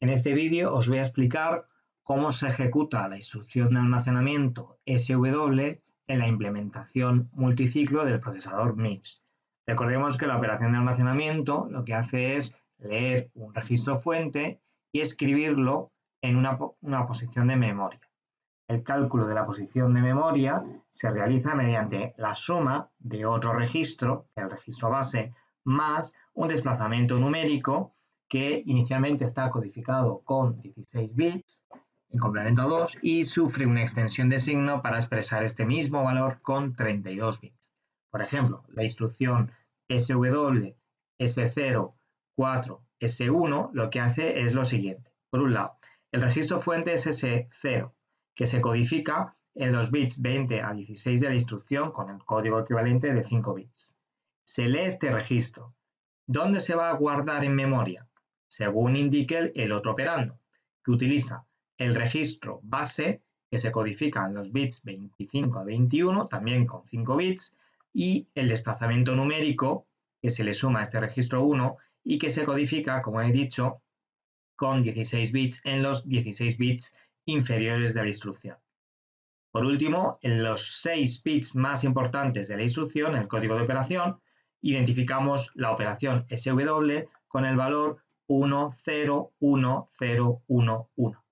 En este vídeo os voy a explicar cómo se ejecuta la instrucción de almacenamiento SW en la implementación multiciclo del procesador MIPS. Recordemos que la operación de almacenamiento lo que hace es leer un registro fuente y escribirlo en una, una posición de memoria. El cálculo de la posición de memoria se realiza mediante la suma de otro registro, el registro base, más un desplazamiento numérico que inicialmente está codificado con 16 bits en complemento 2 y sufre una extensión de signo para expresar este mismo valor con 32 bits. Por ejemplo, la instrucción SW S0 4 S1 lo que hace es lo siguiente. Por un lado, el registro fuente es S0, que se codifica en los bits 20 a 16 de la instrucción con el código equivalente de 5 bits. Se lee este registro. ¿Dónde se va a guardar en memoria? Según indique el otro operando, que utiliza el registro base que se codifica en los bits 25 a 21, también con 5 bits, y el desplazamiento numérico que se le suma a este registro 1 y que se codifica, como he dicho, con 16 bits en los 16 bits inferiores de la instrucción. Por último, en los 6 bits más importantes de la instrucción, el código de operación, identificamos la operación SW con el valor 1, 0, 1, 0, 1, 1.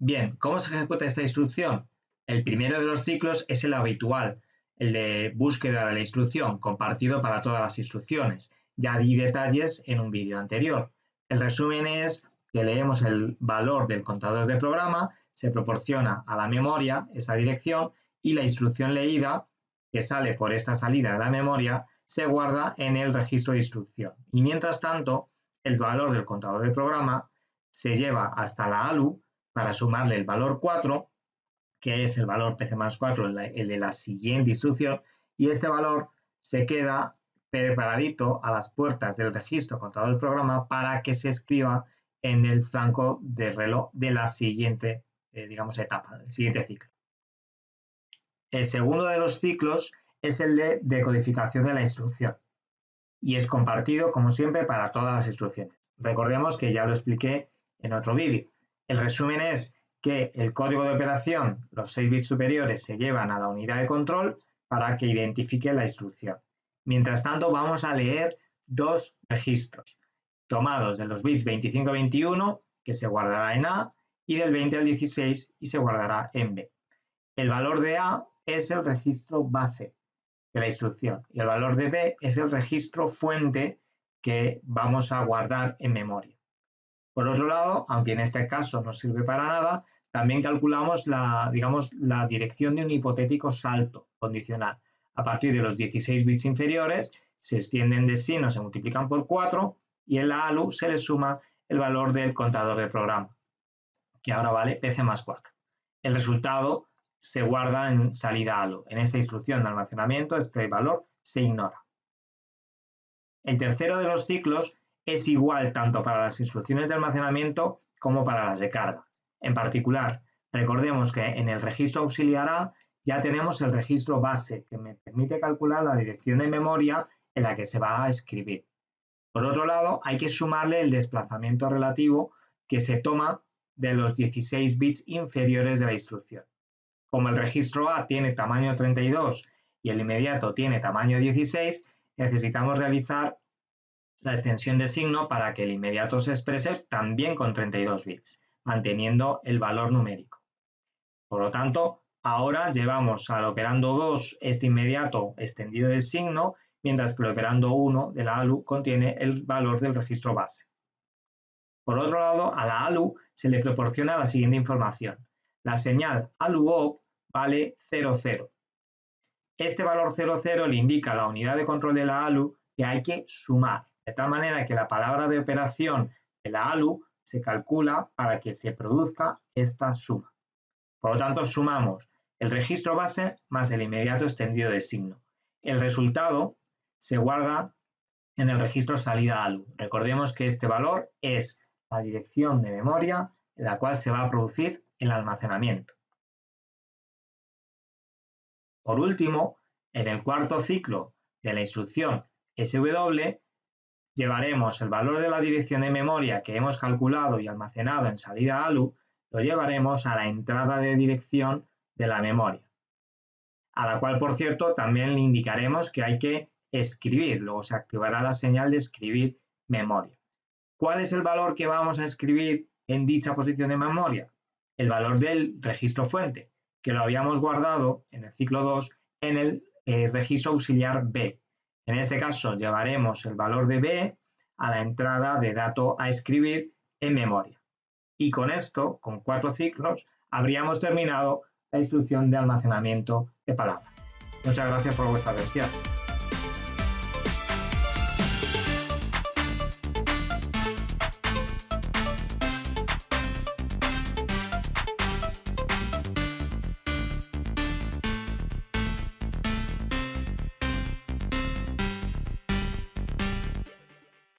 Bien, ¿cómo se ejecuta esta instrucción? El primero de los ciclos es el habitual, el de búsqueda de la instrucción, compartido para todas las instrucciones. Ya di detalles en un vídeo anterior. El resumen es que leemos el valor del contador de programa, se proporciona a la memoria esa dirección y la instrucción leída, que sale por esta salida de la memoria, se guarda en el registro de instrucción. Y mientras tanto, el valor del contador de programa se lleva hasta la ALU para sumarle el valor 4, que es el valor PC más 4, el de la siguiente instrucción, y este valor se queda preparadito a las puertas del registro contador del programa para que se escriba en el flanco de reloj de la siguiente, eh, digamos, etapa, del siguiente ciclo. El segundo de los ciclos es el de decodificación de la instrucción y es compartido, como siempre, para todas las instrucciones. Recordemos que ya lo expliqué en otro vídeo. El resumen es que el código de operación, los 6 bits superiores, se llevan a la unidad de control para que identifique la instrucción. Mientras tanto, vamos a leer dos registros tomados de los bits 25-21, que se guardará en A, y del 20 al 16 y se guardará en B. El valor de A es el registro base, la instrucción. Y el valor de B es el registro fuente que vamos a guardar en memoria. Por otro lado, aunque en este caso no sirve para nada, también calculamos la, digamos, la dirección de un hipotético salto condicional. A partir de los 16 bits inferiores, se extienden de sí, no se multiplican por 4 y en la ALU se le suma el valor del contador de programa, que ahora vale PC más 4. El resultado se guarda en salida ALO. En esta instrucción de almacenamiento este valor se ignora. El tercero de los ciclos es igual tanto para las instrucciones de almacenamiento como para las de carga. En particular, recordemos que en el registro auxiliar A ya tenemos el registro base que me permite calcular la dirección de memoria en la que se va a escribir. Por otro lado, hay que sumarle el desplazamiento relativo que se toma de los 16 bits inferiores de la instrucción. Como el registro A tiene tamaño 32 y el inmediato tiene tamaño 16, necesitamos realizar la extensión de signo para que el inmediato se exprese también con 32 bits, manteniendo el valor numérico. Por lo tanto, ahora llevamos al operando 2 este inmediato extendido de signo, mientras que el operando 1 de la ALU contiene el valor del registro base. Por otro lado, a la ALU se le proporciona la siguiente información. La señal ALUOP vale 00. Este valor 00 le indica a la unidad de control de la ALU que hay que sumar, de tal manera que la palabra de operación de la ALU se calcula para que se produzca esta suma. Por lo tanto, sumamos el registro base más el inmediato extendido de signo. El resultado se guarda en el registro salida ALU. Recordemos que este valor es la dirección de memoria en la cual se va a producir el almacenamiento. Por último, en el cuarto ciclo de la instrucción SW, llevaremos el valor de la dirección de memoria que hemos calculado y almacenado en salida ALU, lo llevaremos a la entrada de dirección de la memoria, a la cual, por cierto, también le indicaremos que hay que escribir, luego se activará la señal de escribir memoria. ¿Cuál es el valor que vamos a escribir en dicha posición de memoria? El valor del registro fuente, que lo habíamos guardado en el ciclo 2 en el eh, registro auxiliar B. En este caso llevaremos el valor de B a la entrada de dato a escribir en memoria. Y con esto, con cuatro ciclos, habríamos terminado la instrucción de almacenamiento de palabras. Muchas gracias por vuestra atención.